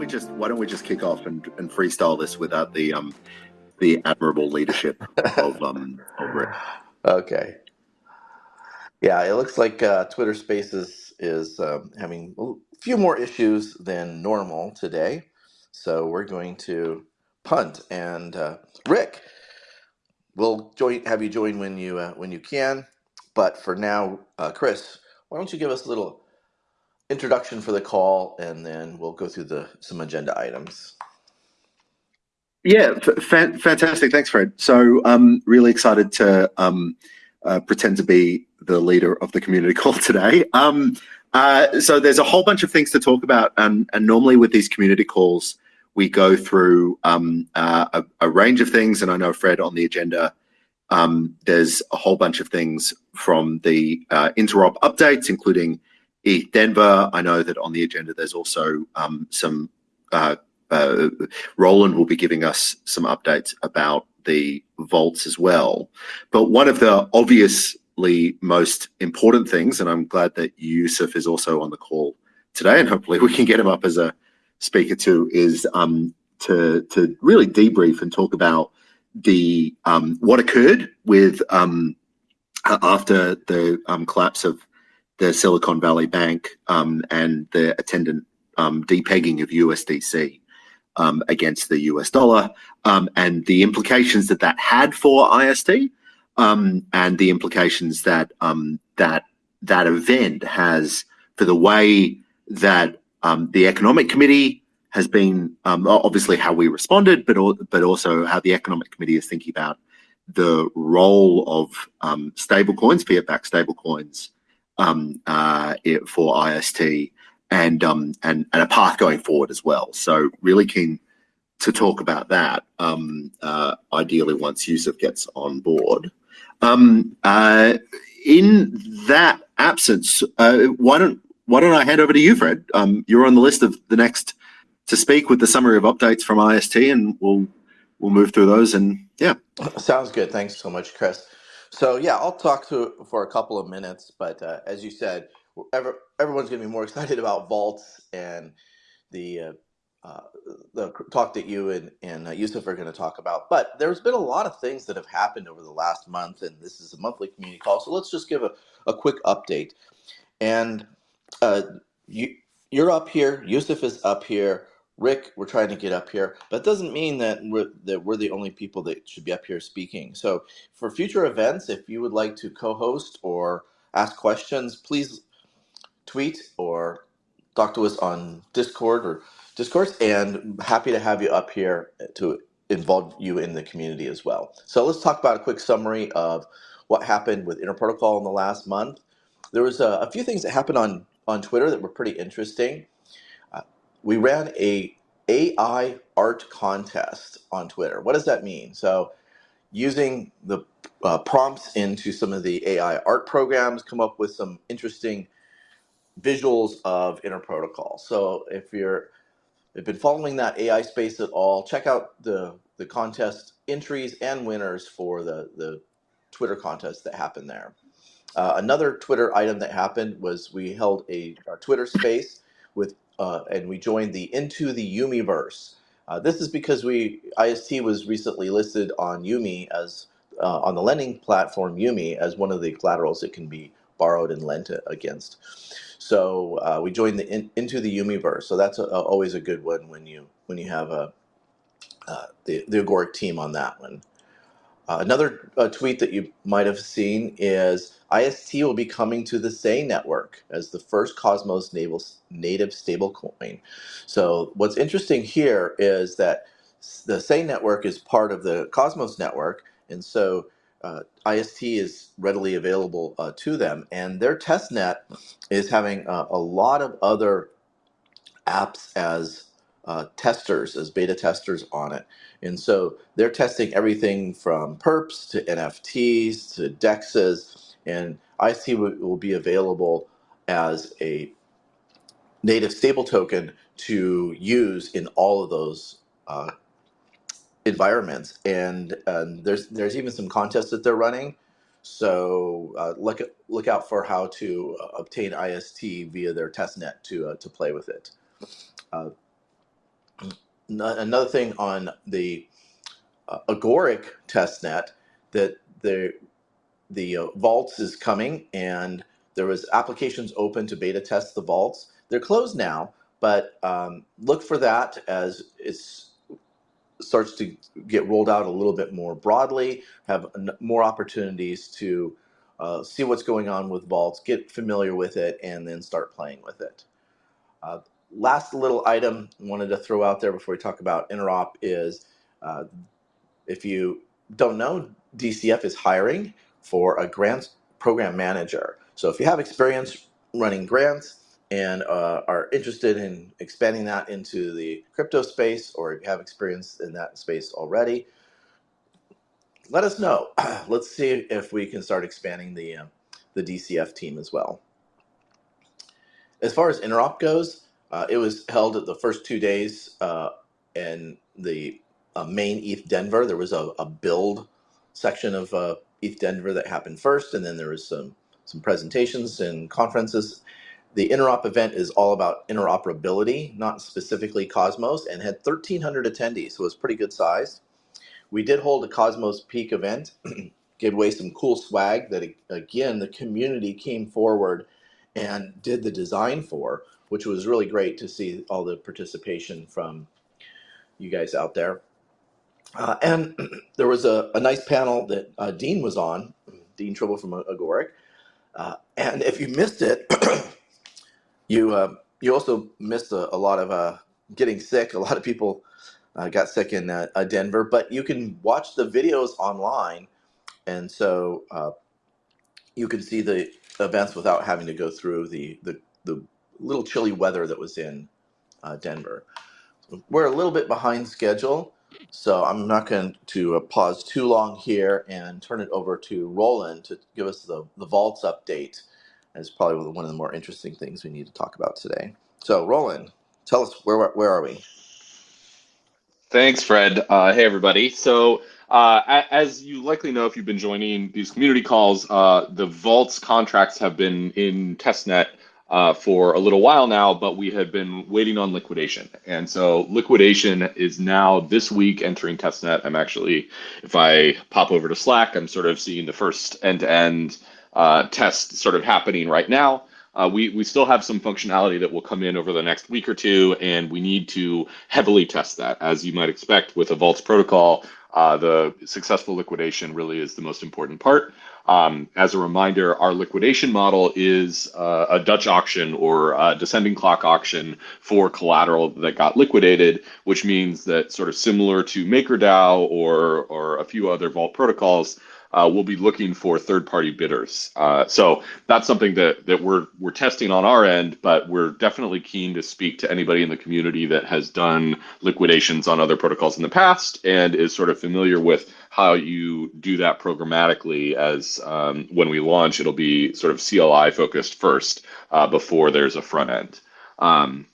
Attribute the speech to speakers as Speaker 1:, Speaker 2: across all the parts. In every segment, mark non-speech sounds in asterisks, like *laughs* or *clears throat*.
Speaker 1: we just why don't we just kick off and, and freestyle this without the um the admirable leadership of um?
Speaker 2: Okay. Yeah, it looks like uh, Twitter Spaces is um, having a few more issues than normal today. So we're going to punt. And uh, Rick, we'll join, have you join when you uh, when you can. But for now, uh, Chris, why don't you give us a little introduction for the call, and then we'll go through the some agenda items.
Speaker 1: Yeah, fantastic. Thanks, Fred. So, um, really excited to um, uh, pretend to be the leader of the community *laughs* call today. Um, uh, so, there's a whole bunch of things to talk about, and, and normally with these community calls, we go through um, uh, a, a, range of things. And I know Fred on the agenda, um, there's a whole bunch of things from the uh, interop updates, including Denver. I know that on the agenda, there's also um, some uh, uh, Roland will be giving us some updates about the vaults as well. But one of the obviously most important things, and I'm glad that Yusuf is also on the call today, and hopefully we can get him up as a speaker too, is um, to to really debrief and talk about the um, what occurred with um, after the um, collapse of the Silicon Valley Bank um, and the attendant um, depegging of USDC um, against the US dollar um, and the implications that that had for IST um, and the implications that um, that that event has for the way that the economic committee has been obviously how we responded, but but also how the economic committee is thinking about the role of um, stable coins, fiat-backed stable coins, uh, for IST and um, and and a path going forward as well. So really keen to talk about that. Um, uh, ideally, once Yusuf gets on board. Um, uh, in that absence, uh, why don't why don't I hand over to you, Fred? Um, you're on the list of the next to speak with the summary of updates from IST, and we'll we'll move through those. And yeah,
Speaker 2: sounds good. Thanks so much, Chris. So yeah, I'll talk to for a couple of minutes, but uh, as you said, ever, everyone's going to be more *laughs* excited about vaults and the uh, uh, the talk that you and, and uh, Yusuf are going to talk about. But there's been a lot of things that have happened over the last month, and this is a monthly community call. So let's just give a, a quick update. And uh, you, you're up here, Yusuf is up here, Rick, we're trying to get up here. But doesn't mean that we're, that we're the only people that should be up here speaking. So for future events, if you would like to co host or ask questions, please tweet or talk to us on Discord or Discourse, and happy to have you up here to involve you in the community as well. So let's talk about a quick summary of what happened with Interprotocol in the last month. There was a, a few things that happened on on Twitter that were pretty interesting. We ran a AI art contest on Twitter. What does that mean? So using the uh, prompts into some of the AI art programs, come up with some interesting visuals of Inter Protocol. So if you're have been following that AI space at all, check out the the contest entries and winners for the the Twitter contest that happened there. Uh, another Twitter item that happened was we held a, a Twitter space with uh, and we joined the Into the Umeeverse. Uh, this is because we IST was recently listed on Umee as uh, on the lending platform Umee as one of the collaterals that can be borrowed and lent against. So uh, we joined the in, into the Umeeverse. So that's a, a, always a good one when you when you have a uh, the the Agoric team on that one. Uh, another uh, tweet that you might have seen is IST will be coming to the Sei network as the first Cosmos native, native stablecoin. So what's interesting here is that the Sei network is part of the Cosmos network, and so uh, IST is readily available uh, to them, and their testnet is having uh, a lot of other apps as uh, testers, as beta testers on it. And so they're testing everything from perps to NFTs to DEXs, and IST will, will be available as a native stable token to use in all of those uh, environments, and um, there's there's even some contests that they're running. So uh, look look out for how to uh, obtain IST via their testnet to uh, to play with it. Another thing on the uh, Agoric testnet that the the uh, vaults is coming and there was applications open to beta test the vaults. They're closed now, but um, look for that as it starts to get rolled out a little bit more broadly, have more opportunities to uh, see what's going on with vaults, get familiar with it, and then start playing with it. Uh, last little item I wanted to throw out there before we talk about interop is uh, if you don't know, DCF is hiring for a grants program manager. So if you have experience running grants and uh, are interested in expanding that into the crypto space, or if you have experience in that space already, let us know. *clears throat* Let's see if we can start expanding the uh, the DCF team as well. As far as interop goes, uh, it was held at the first two days uh, in the uh, main ETH Denver. There was a, a build section of uh, ETH Denver that happened first, and then there was some some presentations and conferences. The interop event is all about interoperability, not specifically Cosmos, and had 1,300 attendees, so it was pretty good size. We did hold a Cosmos Peak event, *clears throat* gave away some cool swag that, again, the community came forward and did the design for, which was really great to see all the participation from you guys out there. Uh, and *clears throat* there was a, a nice panel that uh, Dean was on, Dean Tribble from Agoric. Uh, and if you missed it, *clears throat* you uh, you also missed a, a lot of uh, getting sick. A lot of people uh, got sick in Denver, but you can watch the videos online, and so you can see the events without having to go through the the, the little chilly weather that was in uh, Denver. We're a little bit behind schedule. So I'm not going to uh, pause too long here and turn it over to Roland to give us the, the vaults update. As probably one of the more interesting things we need to talk about today. So Roland, tell us where where are we?
Speaker 3: Thanks, Fred. Uh, hey, everybody. So uh, as you likely know, if you've been joining these community calls, uh, the vaults contracts have been in testnet uh, for a little while now, but we had been waiting on liquidation. And so liquidation is now this week entering testnet. I'm actually, if I pop over to Slack, I'm sort of seeing the first end-to-end uh, test sort of happening right now. Uh, we, we still have some functionality that will come in over the next week or two, and we need to heavily test that. As you might expect with a Vaults protocol, uh, the successful liquidation really is the most important part. Um, as a reminder, our liquidation model is uh, a Dutch auction or a descending clock auction for collateral that got liquidated, which means that sort of similar to MakerDAO or, or a few other vault protocols, uh, we'll be looking for third-party bidders. Uh, so that's something that that we're we're testing on our end, but we're definitely keen to speak to anybody in the community that has done liquidations on other protocols in the past and is sort of familiar with how you do that programmatically. As um, when we launch, it'll be sort of CLI focused first uh, before there's a front end. Um,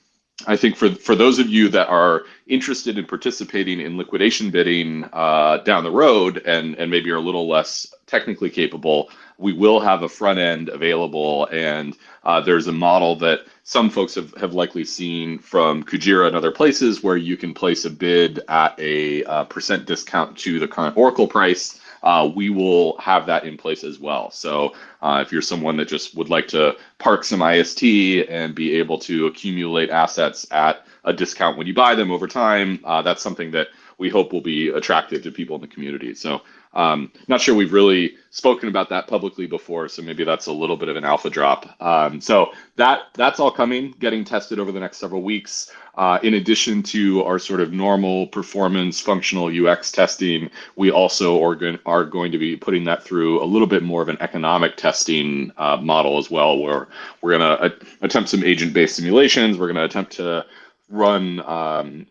Speaker 3: I think for for those of you that are interested in participating in liquidation bidding uh, down the road and and maybe are a little less technically capable, we will have a front end available, and uh, there's a model that some folks have, have likely seen from Kujira and other places where you can place a bid at a uh, percent discount to the current Oracle price uh, we will have that in place as well. So uh, if you're someone that just would like to park some IST and be able to accumulate assets at a discount when you buy them over time, uh, that's something that we hope will be attractive to people in the community. So um, not sure we've really spoken about that publicly before, so maybe that's a little bit of an alpha drop. Um, so that that's all coming, getting tested over the next several weeks. Uh, in addition to our sort of normal performance functional UX testing, we also are going, are going to be putting that through a little bit more of an economic testing uh, model as well, where we're going to attempt some agent-based simulations. We're going to attempt to run um,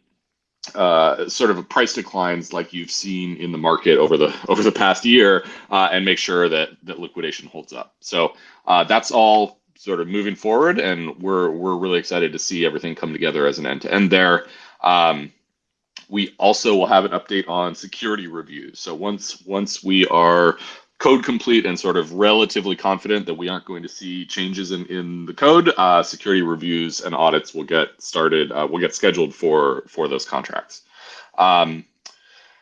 Speaker 3: uh, sort of a price declines like you've seen in the market over the *laughs* over the past year, uh, and make sure that that liquidation holds up. So uh, that's all sort of moving forward, and we're we're really excited to see everything come together as an end to end there. Um, we also will have an update on security reviews. So once once we are code complete and sort of relatively confident that we aren't going to see changes in, in the code, uh, security reviews and audits will get started, uh, will get scheduled for, for those contracts. Um,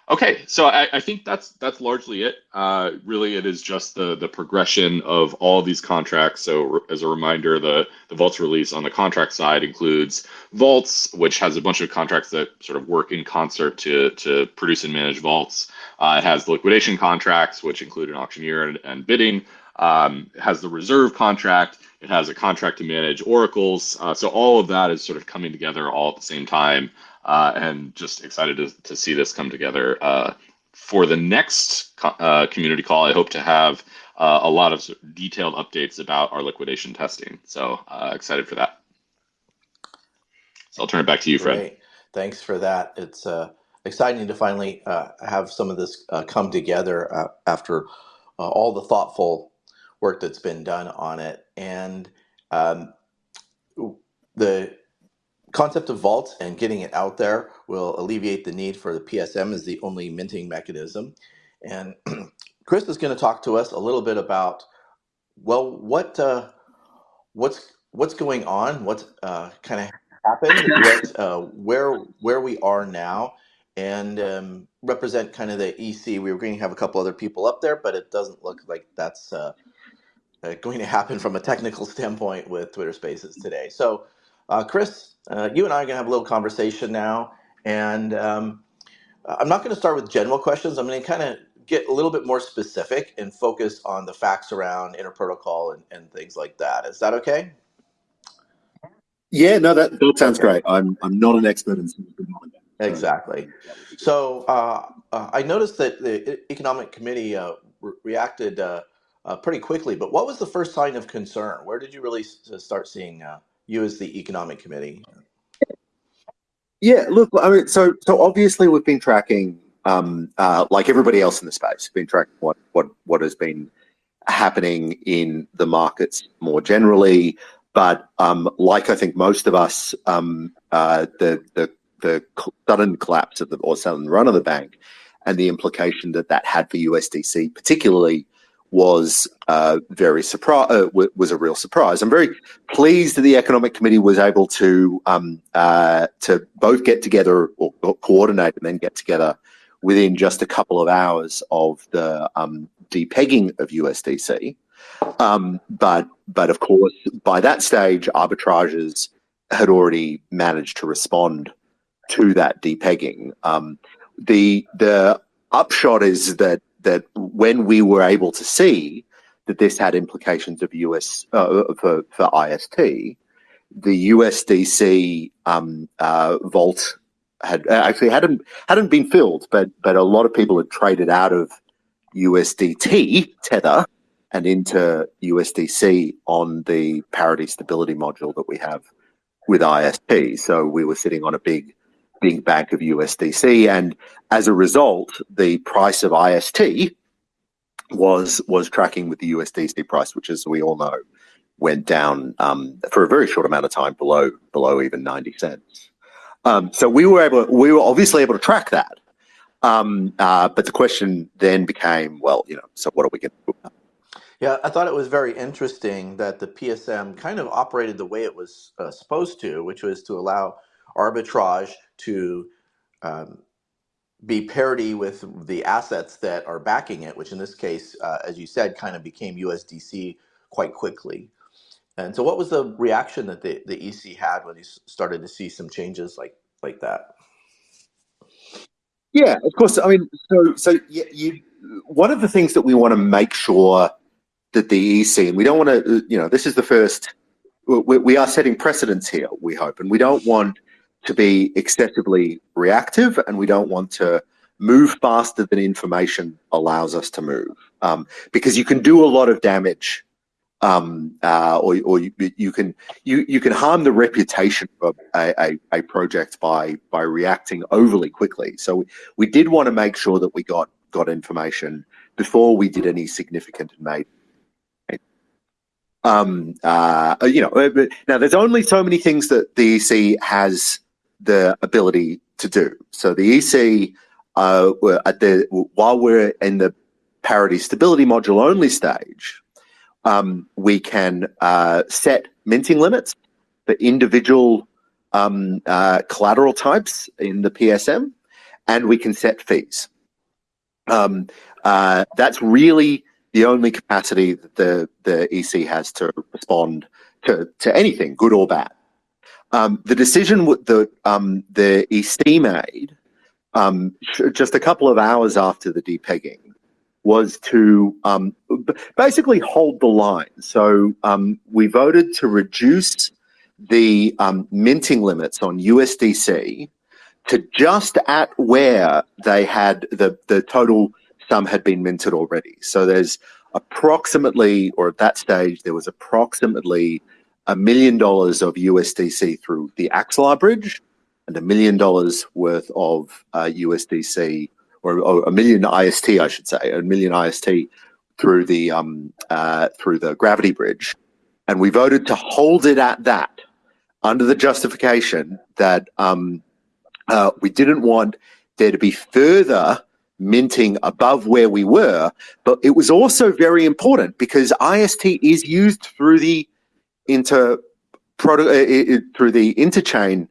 Speaker 3: Okay, so I, I, think that's that's largely it. Uh, really, it is just the the progression of all of these contracts. So, as a reminder, the the Vaults release on the contract side includes Vaults, which has a bunch of contracts that sort of work in concert to to produce and manage Vaults. Uh, it has liquidation contracts, which include an auctioneer and, and bidding. Um, it has the reserve contract. It has a contract to manage oracles. Uh, so all of that is sort of coming together all at the same time uh, and just excited to, to see this come together. Uh, for the next uh, community call, I hope to have uh, a lot of detailed updates about our liquidation testing. So excited for that. So I'll turn it back to you, Fred.
Speaker 2: Great. Thanks for that. It's exciting to finally have some of this come together after all the thoughtful work that's been done on it. And um, the concept of vault and getting it out there will alleviate the need for the PSM as the only minting mechanism. And *clears throat* Chris is going to talk to us a little bit about, well, what uh, what's what's going on, what's uh, kind of happened, *laughs* what, uh, where where we are now, and um, represent kind of the EC. We were going to have a couple other people up there, but it doesn't look like that's uh, uh, going to *laughs* happen from a technical standpoint with Twitter Spaces today. So, uh, Chris, uh, you and I are going to have a little conversation now, and um, I'm not going to start with general questions. I'm going to kind of get a little bit more specific and focus on the facts around interprotocol and, and things like that. Is that okay?
Speaker 1: Yeah, no, that, that sounds great. I'm I'm not an expert in
Speaker 2: Exactly. So uh, uh, I noticed that the economic committee uh, re reacted uh, uh, pretty quickly. But what was the first sign of concern? Where did you really start seeing uh, you as the economic committee?
Speaker 1: Yeah, look, I mean, so so obviously we've been tracking, um, uh, like everybody else in the space, been tracking what what what has been happening in the markets more generally. But um, like I think most of us, um, uh, the the the sudden collapse of the or sudden run of the bank, and the implication that that had for USDC, particularly was uh, very surprise uh, was a real surprise. I'm very pleased that the economic committee was able to um, uh, to both get together or, or, coordinate and then get together within just a couple of hours of the um, depegging of USDC. Um, but but of course, by that stage, arbitrages had already managed to respond to that depegging. Um, the the upshot is that that when we were able to see that this had implications of US uh, for for IST, the USDC um, uh, vault had actually hadn't hadn't been filled, but but a lot of people had traded out of USDT tether and into USDC on the parity stability module that we have with IST. So we were sitting on a big big bank of USDC, and as a result, the price of IST was was tracking with the USDC price, which, as we all know, went down um, for a very short amount of time below below even ninety cents. Um, so we were able, we were obviously able to track that. Um, uh, but the question then became, well, you know, so what are we going to do?
Speaker 2: Yeah, I thought it was very interesting that the PSM kind of operated the way it was uh, supposed to, which was to allow arbitrage to um, be parity with the assets that are backing it, which in this case, uh, as you said, kind of became USDC quite quickly. And so, what was the reaction that the, the EC had when you started to see some changes like like that?
Speaker 1: Yeah, of course. I mean, so so you, you one of the things that we want to make sure that the EC and we don't want to, you know, this is the first. We, we are setting precedents here. We hope, and we don't want to be excessively reactive and we don't want to move faster than information allows us to move um, because you can do a lot of damage um, uh, or, or you, you, can you, you can harm the reputation of a, a, a, project by by reacting overly quickly. So we, we did want to make sure that we got got information before we did any significant and made um, uh, you know, uh, now there's only so many things that the EC has the ability to do. So the EC, uh, at the while we're in the parity stability module only stage, um, we can uh, set minting limits for individual um, uh, collateral types in the PSM, and we can set fees. Um, uh, that's really the only capacity that the, the EC has to respond to, to anything, good or bad. Um, the decision that um, the EC made um, just a couple of hours after the depegging was to um, basically hold the line. So um, we voted to reduce the um, minting limits on USDC to just at where they had the, the total sum had been minted already. So there's approximately, or at that stage, there was approximately a million dollars of USDC through the Axelar bridge and a million dollars worth of uh, USDC or, a million IST, I should say, a million IST through the um, uh, through the gravity bridge, and we voted to hold it at that under the justification that um, uh, we didn't want there to be further minting above where we were, but it was also very important because IST is used through the inter product through the interchain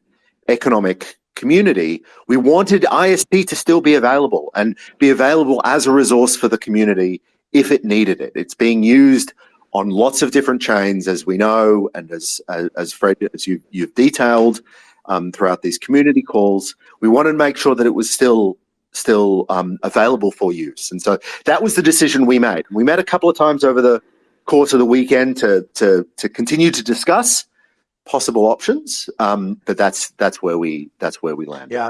Speaker 1: economic community. We wanted IST to still be available and be available as a resource for the community if it needed it. It's being used on lots of different chains, as we know, and as as, as Fred, as you you've detailed um, throughout these community calls. We wanted to make sure that it was still still um, available for use, and so that was the decision we made. We met a couple of times over the course of the weekend to to to continue to discuss possible options, um, but that's that's where we that's where we landed.
Speaker 2: Yeah,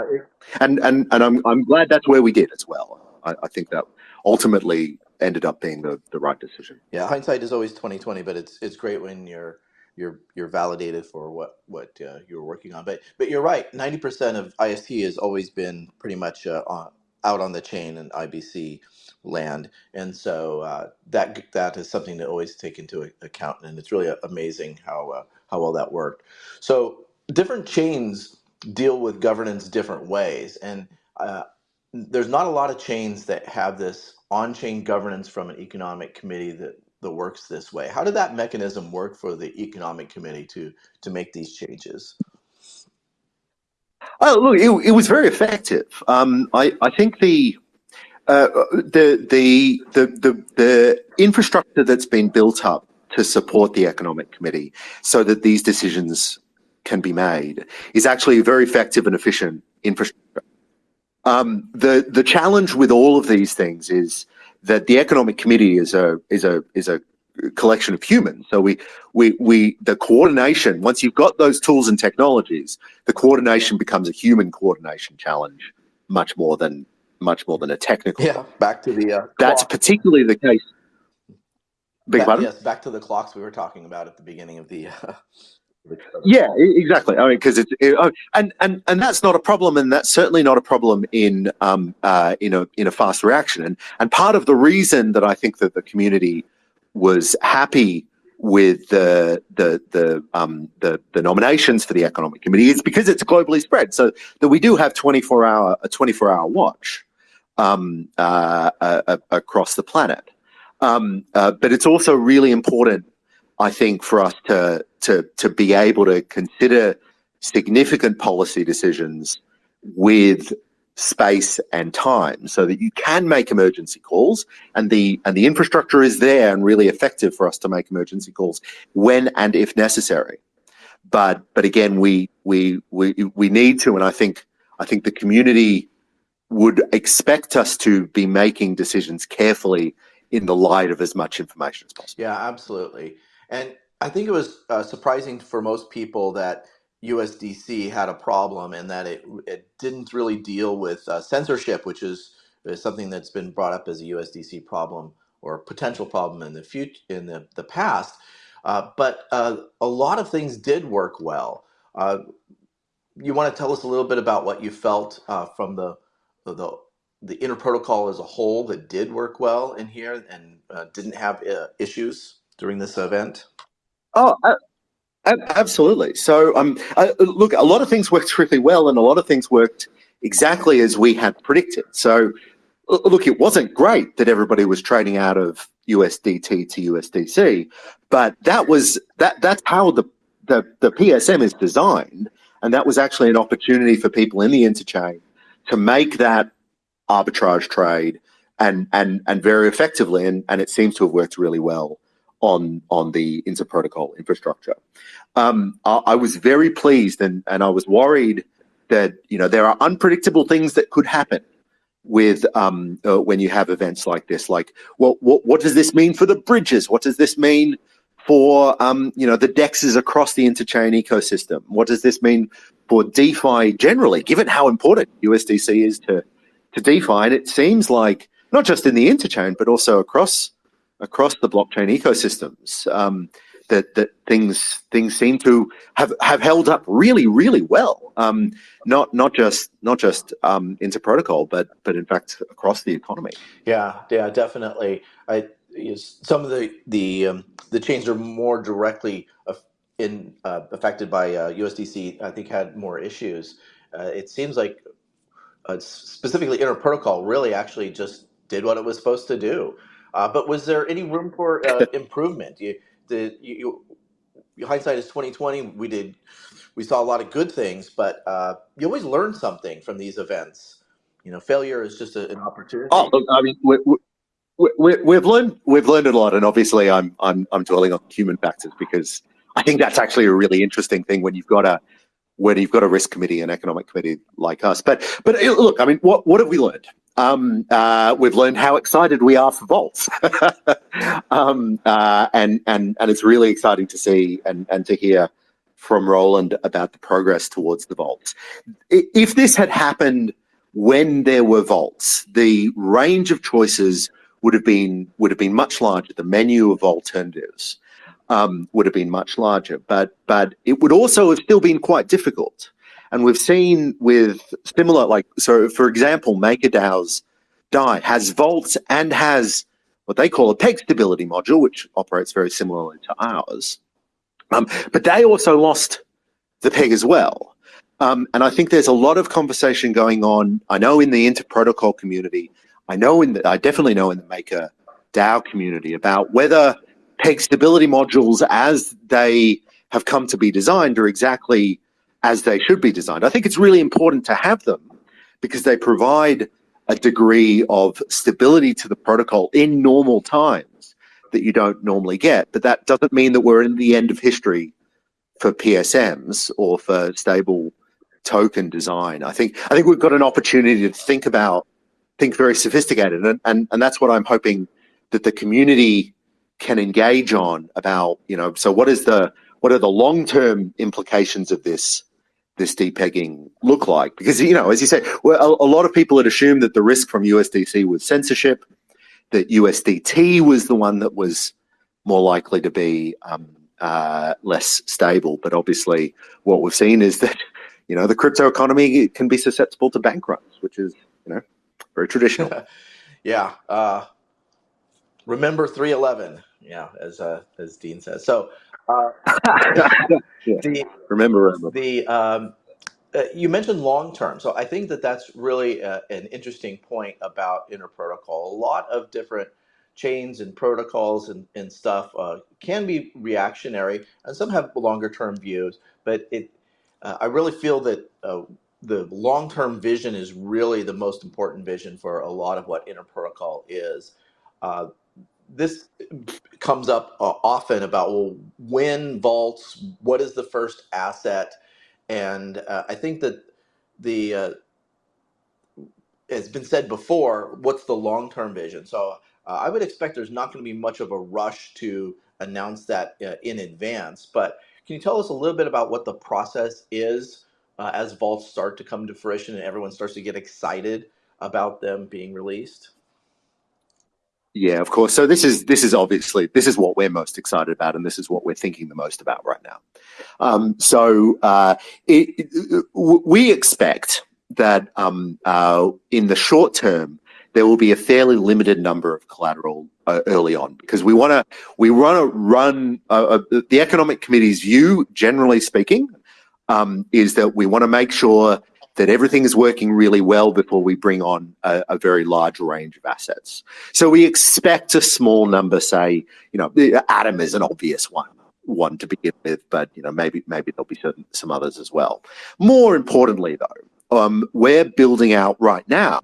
Speaker 1: and and and I'm I'm glad that's where we did as well. I, I think that ultimately ended up being the, the right decision.
Speaker 2: Yeah, hindsight is always twenty twenty, but it's it's great when you're you're you're validated for what what uh, you're working on. But but you're right. Ninety percent of IST has always been pretty much uh, on, out on the chain in IBC land, and so uh, that that is something to always take into account. And it's really amazing how uh, how well that worked. So different chains deal with governance different ways, and uh, there's not a lot of chains that have this on-chain governance from an economic committee that that works this way. How did that mechanism work for the economic committee to to make these changes?
Speaker 1: Oh, look, it, it was very effective. Um, I, I think the, uh, the, the the the the infrastructure that's been built up to support the economic committee, so that these decisions can be made, is actually a very effective and efficient infrastructure. Um, the the challenge with all of these things is that the economic committee is a is a is a collection of humans. So we we we the coordination once you've got those tools and technologies, the coordination becomes a human coordination challenge much more than much more than a technical.
Speaker 2: Yeah, back to the. Uh,
Speaker 1: That's particularly the case.
Speaker 2: Big back, yes, back to the clocks we were talking about at the beginning of the. Uh, *laughs*
Speaker 1: yeah, exactly. I mean, because it's it, oh, and and and that's not a problem, and that's certainly not a problem in um uh in a in a fast reaction, and and part of the reason that I think that the community was happy with the the the um the the nominations for the economic committee is because it's globally spread, so that we do have twenty four hour a twenty four hour watch um uh, uh, across the planet, um uh, but it's also really important I think for us to to to be able to consider significant policy decisions with space and time so that you can make emergency calls and the and the infrastructure is there and really effective for us to make emergency calls when and if necessary. But but again we we we we need to and i think i think the community would expect us to be making decisions carefully in the light of as much information as possible.
Speaker 2: Yeah absolutely. And I think it was uh, surprising for most people that USDC had a problem and that it, it didn't really deal with uh, censorship, which is, is something that's been brought up as a USDC problem or potential problem in the future in the, the past. Uh, but uh, a lot of things did work well. Uh, you want to tell us a little bit about what you felt uh, from the, the the Inter Protocol as a whole that did work well in here and uh, didn't have uh, issues during this event?
Speaker 1: Oh, uh, absolutely. So, um, uh, look, a lot of things worked really well, and a lot of things worked exactly as we had predicted. So, look, it wasn't great that everybody was trading out of USDT to USDC, but that was that that's how the the, the PSM is designed, and that was actually an opportunity for people in the interchain to make that arbitrage trade and and and very effectively, and, and it seems to have worked really well on on the inter-protocol infrastructure. Um, I, I, was very pleased, and and I was worried that you know there are unpredictable things that could happen with um, uh, when you have events like this. Like, what what what does this mean for the bridges? What does this mean for um, you know the dexes across the interchain ecosystem? What does this mean for DeFi generally? Given how important USDC is to to DeFi, and it seems like not just in the interchain but also across across the blockchain ecosystems. Um, that that things things seem to have have held up really really well. Um, not not just not just um, inter protocol, but but in fact across the economy.
Speaker 2: Yeah, yeah, definitely. I some of the the um, the chains are more directly in uh, affected by uh, USDC. I think had more issues. Uh, it seems like uh, specifically inter protocol really actually just did what it was supposed to do. Uh, but was there any room for uh, *laughs* improvement? You, the you, you, hindsight is twenty twenty. We did we saw a lot of good things, but uh, you always learn something from these events. You know, failure is just a, an opportunity.
Speaker 1: Oh, look, I mean, we, we, we, have learned we've learned a lot, and obviously, I'm I'm I'm dwelling on human factors because I think that's actually a really interesting thing when you've got a when you've got a risk committee and economic committee like us. But but look, I mean, what what have we learned? Um, uh, we've learned how excited we are for vaults, *laughs* um, uh, and and and it's really exciting to see and and to hear from Roland about the progress towards the vaults. If this had happened when there were vaults, the range of choices would have been would have been much larger. The menu of alternatives um, would have been much larger, but but it would also have still been quite difficult. And we've seen with similar, like, so for example, MakerDAO's DAI has vaults and has what they call a peg stability module, which operates very similarly to ours. Um, but they also lost the peg as well. Um, and I think there's a lot of conversation going on. I know in the inter-protocol community, I know in the, I definitely know in the Maker DAO community about whether peg stability modules as they have come to be designed are exactly as they should be designed. I think it's really important to have them because they provide a degree of stability to the protocol in normal times that you don't normally get. But that doesn't mean that we're in the end of history for PSMs or for stable token design. I think I think we've got an opportunity to think about think very sophisticated and, and, and that's what I'm hoping that the community can engage on about, you know, so what is the what are the long-term implications of this this depegging look like? Because, you know, as you say, well, a, a, lot of people had assumed that the risk from USDC was censorship, that USDT was the one that was more likely to be um, uh, less stable. But obviously, what we've seen is that, *laughs* you know, the crypto economy can be susceptible to bank runs, which is, you know, very traditional. *laughs*
Speaker 2: yeah. Uh, remember 311. Yeah, as uh, as Dean says. So, uh, *laughs*
Speaker 1: yeah. the, remember, remember.
Speaker 2: the um, uh, you mentioned long term, so I think that that's really uh, an interesting point about Inter Protocol. A lot of different chains and protocols and, and stuff uh, can be reactionary, and some have longer term views. But it, uh, I really feel that uh, the long term vision is really the most important vision for a lot of what Inter Protocol is. Uh, this comes up uh, often about well, when vaults, what is the first asset, and uh, I think that the uh, has been said before. What's the long term vision? So uh, I would expect there's not going to be much of a rush to announce that uh, in advance. But can you tell us a little bit about what the process is uh, as vaults start to come to fruition and everyone starts to get excited about them being released?
Speaker 1: Yeah, of course. So this is this is obviously this is what we're most excited about, and this is what we're thinking the most about right now. Um, so uh, it, it, we expect that um, uh, in the short term there will be a fairly limited number of collateral uh, early on because we want to we want to run uh, uh, the economic committee's view, generally speaking, um, is that we want to make sure that everything is working really well before we bring on a, a, very large range of assets. So we expect a small number, say, you know, Atom is an obvious one, one to begin with, but you know, maybe maybe there'll be certain, some others as well. More importantly, though, um, we're building out right now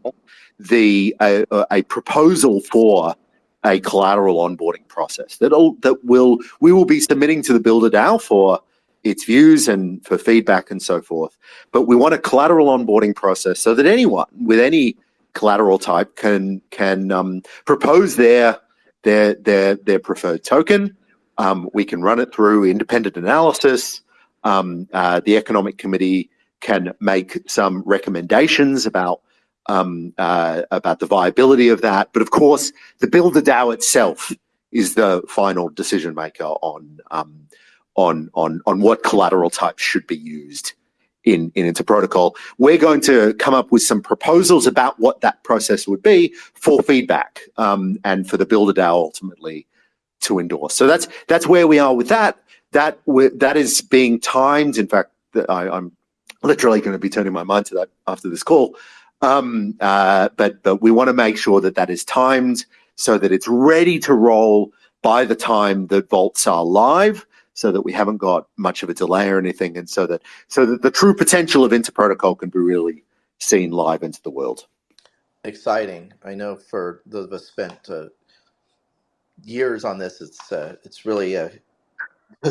Speaker 1: the a, a proposal for a collateral onboarding process that that will we will be submitting to the Builder DAO for its views and for feedback and so forth. But we want a collateral onboarding process so that anyone with any collateral type can can um, propose their their their their preferred token. Um, we can run it through independent analysis. Um, uh, the economic committee can make some recommendations about um, uh, about the viability of that. But of course, the Builder DAO itself is the final decision maker on um, on on on what collateral types should be used in in interprotocol. We're going to come up with some proposals about what that process would be for feedback um, and for the Builder DAO ultimately to endorse. So that's that's where we are with that. That that is being timed. In fact, I, I'm literally going to be turning my mind to that after this call. Um, uh, but but we want to make sure that that is timed so that it's ready to roll by the time that vaults are live so that we haven't got much of a delay or anything, and so that so that the true potential of Interprotocol can be really seen live into the world.
Speaker 2: Exciting! I know for those of us spent uh, years on this, it's uh, it's really uh, *laughs*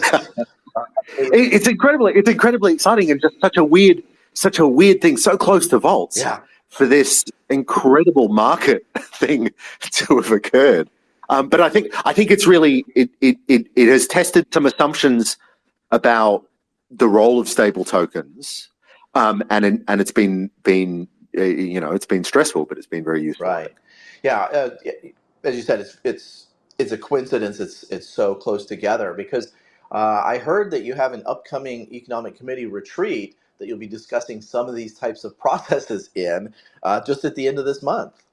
Speaker 1: it's incredibly it's incredibly exciting and just such a weird such a weird thing so close to vaults
Speaker 2: yeah.
Speaker 1: for this incredible market *laughs* thing to have occurred um, but I think I think it's really it, it it it has tested some assumptions about the role of stable tokens, um, and in, and it's been been uh, you know it's been stressful, but it's been very useful.
Speaker 2: Right. Yeah. Uh, as you said, it's it's it's a coincidence. It's it's so close together because uh, I heard that you have an upcoming economic committee retreat that you'll be discussing some of these types of *laughs* processes in uh, just at the end of this month.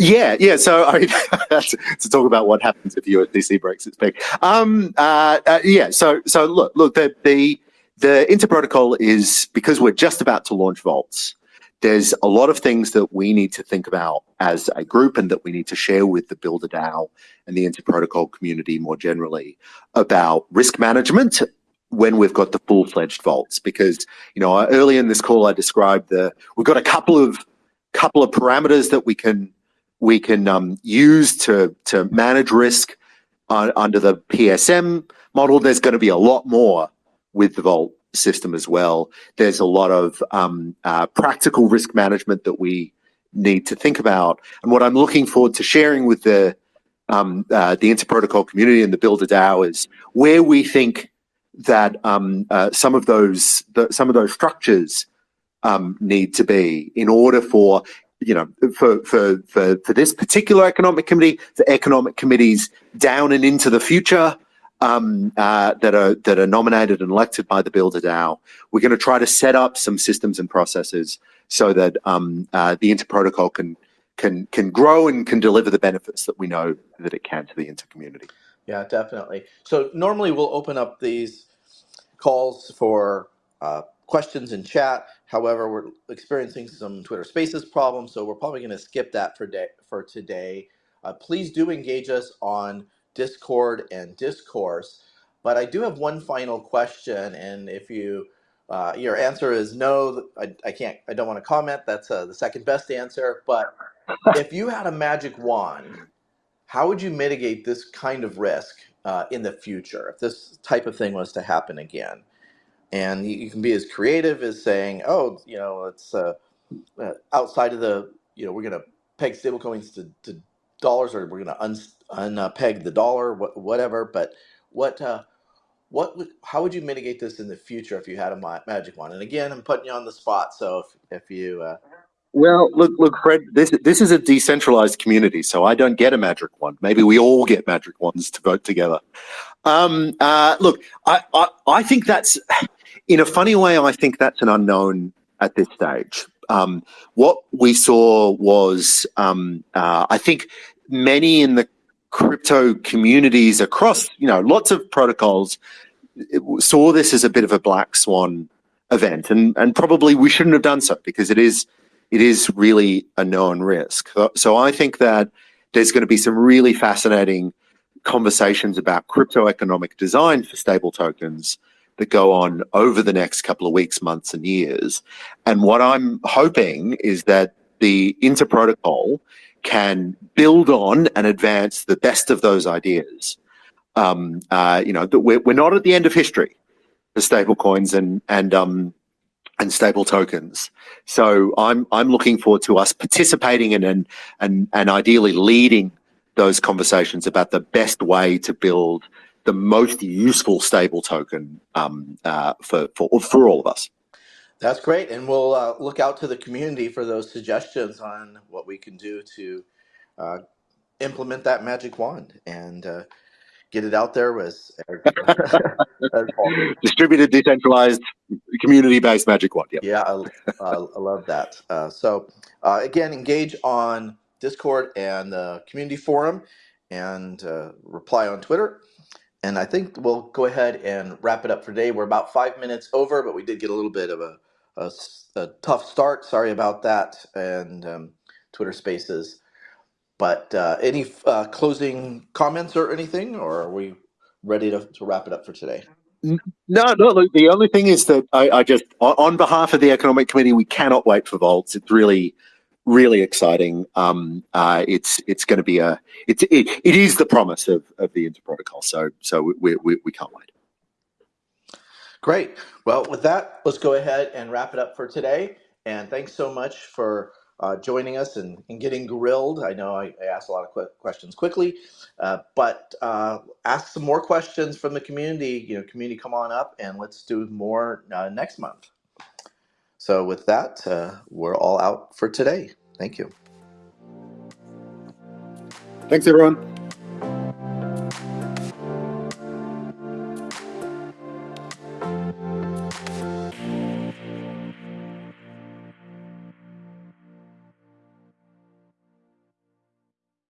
Speaker 1: Yeah, yeah. So I mean, *laughs* to talk about what happens if USDC breaks its peg. Um, uh, uh, yeah. So so look, look. The the the interprotocol is because we're just about to launch vaults. There's a lot of things that we need to think about as a group, and that we need to share with the Builder DAO and the interprotocol community more generally about risk management when we've got the full-fledged vaults. Because you know, early in this call, I described the we've got a couple of couple of parameters that we can we can um, use to, to manage risk uh, under the PSM model. There's going to be a lot more with the Vault system as well. There's a lot of um, uh, practical risk management that we need to think about. And what I'm looking forward to sharing with the um, uh, the interprotocol community and the Builder DAO is where we think that um, uh, some of those the, some of those structures um, need to be in order for you know, for, for, for, for this particular economic committee, the economic committees down and into the future um, uh, that are that are nominated and elected by the Builder DAO, we're going to try to set up some systems and processes so that um, uh, the interprotocol can can can grow and can deliver the benefits that we know that it can to the intercommunity.
Speaker 2: Yeah, definitely. So normally we'll open up these calls for uh, questions in chat. However, we're experiencing some Twitter Spaces problems, so we're probably going to skip that for day for today. Uh, please do engage us on Discord and Discourse. But I do have one final question, and if you uh, your answer is no, I, I can't, I don't want to comment. That's uh, the second best answer. But if you had a magic wand, how would you mitigate this kind of risk uh, in the future if this type of thing was to happen again? And you can be as creative as saying, "Oh, you know, it's uh, uh, outside of the, you know, we're going to peg stablecoins to, to dollars, or we're going to un unpeg the dollar, wh whatever." But what uh, what would, how would you mitigate this in the future if you had a ma magic wand? And again, I'm putting you on the spot, so if if you uh,
Speaker 1: well, look, look, Fred. This this is a decentralized community, so I don't get a magic wand. Maybe we all get magic wands to vote together. Um, uh, look, I, I I think that's in a funny way, I think that's an unknown at this stage. Um, what we saw was, um, uh, I think, many in the crypto communities across, you know, lots of protocols saw this as a bit of a black swan event, and and probably we shouldn't have done so because it is it is really a known risk. So, so I think that there's going to be some really fascinating conversations about crypto economic design for stable tokens that go on over the next couple of weeks, months, and years. And what I'm hoping is that the Inter protocol can build on and advance the best of those ideas. Um, uh, you know, that we're, we're not at the end of history for stable coins and and um, and stable tokens. So I'm I'm looking forward to us participating in and and and ideally leading those conversations about the best way to build the most useful stable token um, uh, for, for for all of us.
Speaker 2: That's great, and we'll uh, look out to the community for those suggestions on what we can do to uh, implement that magic wand and uh, get it out there with *laughs*
Speaker 1: distributed, decentralized, community-based magic wand.
Speaker 2: Yep. Yeah, I, I love that. Uh, so uh, again, engage on Discord and the community forum, and uh, reply on Twitter. And I think we'll go ahead and wrap it up for today. We're about five minutes over, but we did get a little bit of a, a, a tough start. Sorry about that. And um, Twitter Spaces. But uh, any uh, closing comments or anything, or are we ready to, to wrap it up for today?
Speaker 1: No, no. Look, the only thing is that I, I just, on behalf of the Economic Committee, we cannot wait for Vaults. It's really really exciting. Um, uh, it's it's going to be a it's it, it is the promise of, of the Inter protocol. So so we, we we can't wait.
Speaker 2: Great. Well, with that, let's go ahead and wrap it up for today. And thanks so much for uh, joining us and, and getting grilled. I know I, I asked a lot of qu questions quickly, uh, but uh, ask some more questions from the community. You know, community, come on up and let's do more uh, next month. So with that, uh, we're all out for today. Thank you.
Speaker 1: Thanks, everyone.